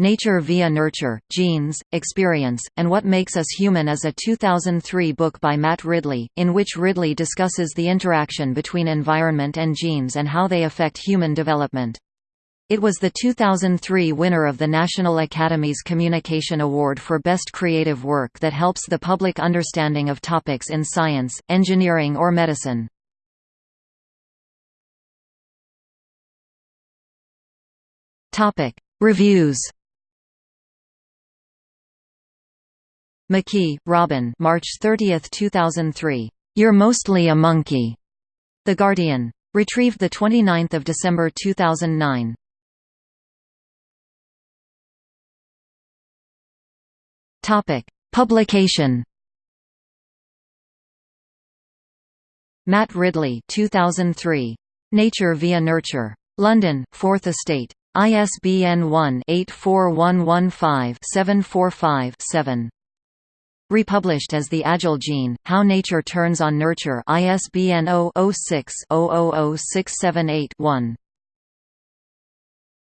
Nature via Nurture, Genes, Experience, and What Makes Us Human is a 2003 book by Matt Ridley, in which Ridley discusses the interaction between environment and genes and how they affect human development. It was the 2003 winner of the National Academies Communication Award for Best Creative Work that helps the public understanding of topics in science, engineering or medicine. Reviews McKie, Robin March 30, 2003. You're Mostly a Monkey. The Guardian. Retrieved 29 December 2009. Topic. Publication Matt Ridley 2003. Nature via Nurture. London, Fourth Estate. ISBN 1-84115-745-7. Republished as The Agile Gene, How Nature Turns on Nurture ISBN 0-06-000678-1.